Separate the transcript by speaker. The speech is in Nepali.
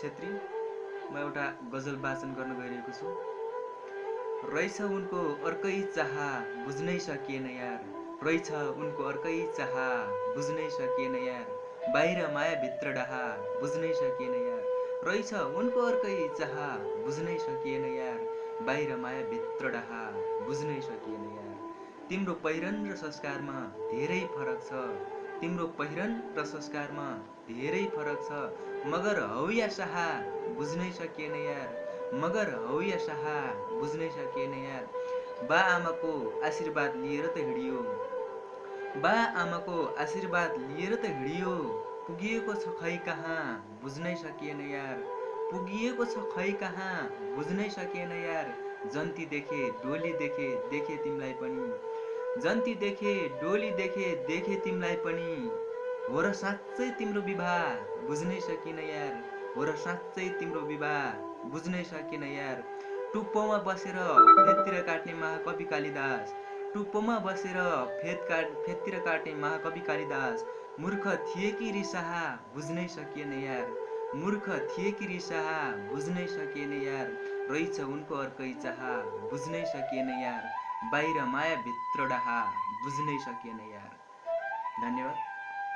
Speaker 1: छेत्री म एउटा गजल वाचन गर्न गइरहेको छु। रहेछ उनको अर्कै चाह बुझ्नै सकिएन यार। रहेछ उनको अर्कै चाह बुझ्नै सकिएन यार। बाहिर माया भित्र डाहा बुझ्नै सकिएन यार। रहेछ उनको अर्कै चाह बुझ्नै सकिएन यार। बाहिर माया भित्र डाहा बुझ्नै सकिएन यार। तिम्रो पहिरन र संस्कारमा धेरै फरक छ। तिम्रो पहिरन र संस्कारमा धेरै फरक छ। मगर हौ या साहा बुझ्नै सकिएन यार। मगर हौ या साहा बुझ्नै सकिएन यार। बा आमाको आशीर्वाद लिएर त हिँडियो। बा आमाको आशीर्वाद लिएर त हिँडियो। पुगिएको छ खै कहाँ बुझ्नै सकिएन यार। पुगिएको छ खै कहाँ बुझ्नै सकिएन यार। जन्ती देखे डोली देखे देखे तिमीलाई पनि। जन्ती देखे डोली देखे देखे तिमीलाई पनि हो र साँच्चै तिम्रो विवाह बुझ्नै सकिन यार। हो र साँच्चै तिम्रो विवाह बुझ्नै सकिन यार। टुप्पोमा बसेर फेदतिर काट्ने महाकवि कालिदास। टुप्पोमा बसेर फेद काट फेदतिर काट्ने महाकवि कालिदास। मूर्ख थिए कि रिसाहा बुझ्नै सकिएन यार। मूर्ख थिए कि रिसाहा बुझ्नै सकिएन यार। रहेछ उनको अर्कै चाह बुझ्नै सकिएन यार। बाहिर माया भित्र डाहा बुझ्नै सकिएन यार। धन्यवाद।